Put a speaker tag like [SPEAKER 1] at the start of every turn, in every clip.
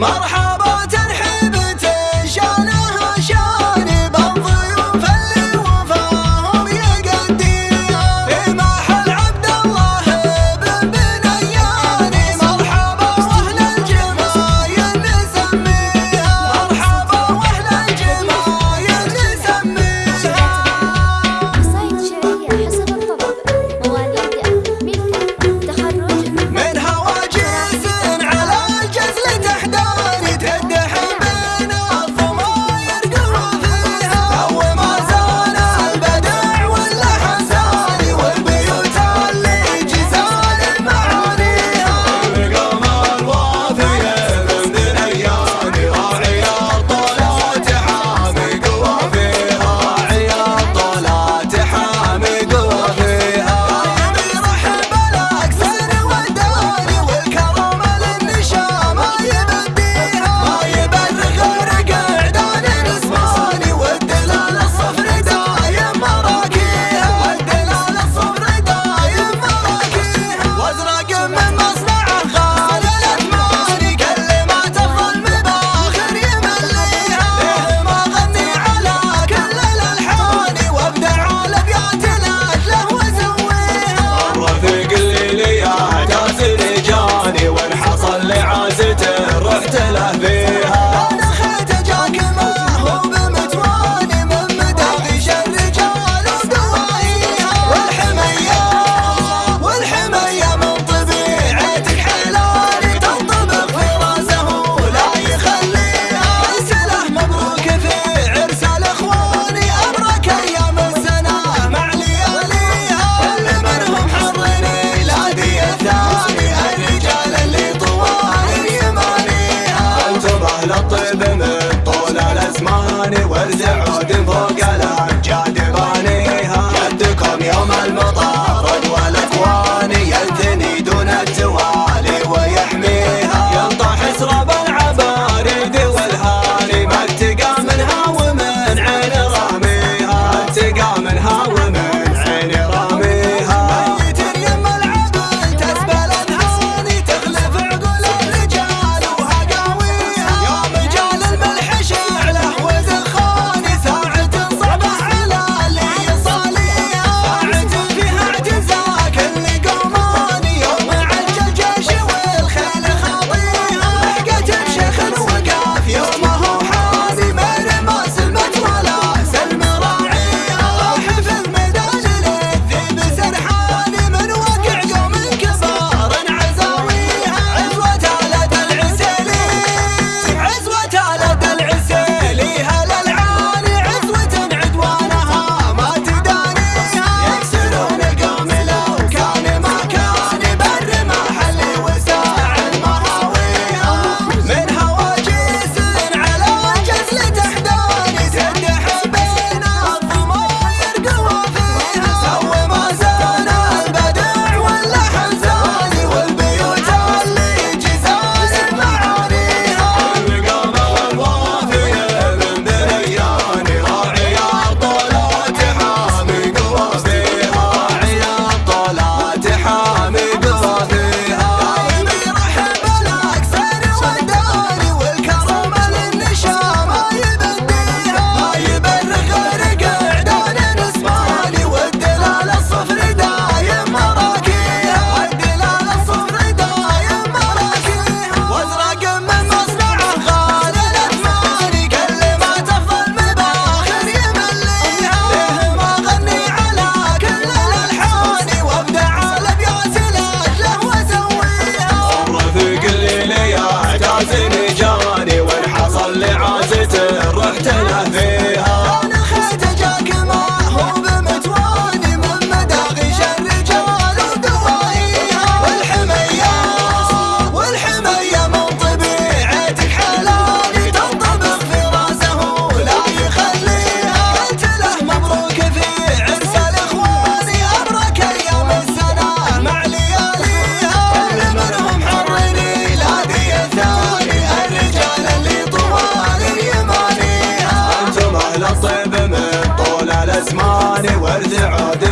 [SPEAKER 1] مرحبا.
[SPEAKER 2] العادي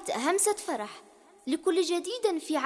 [SPEAKER 2] استديوهات همسة فرح لكل جديد في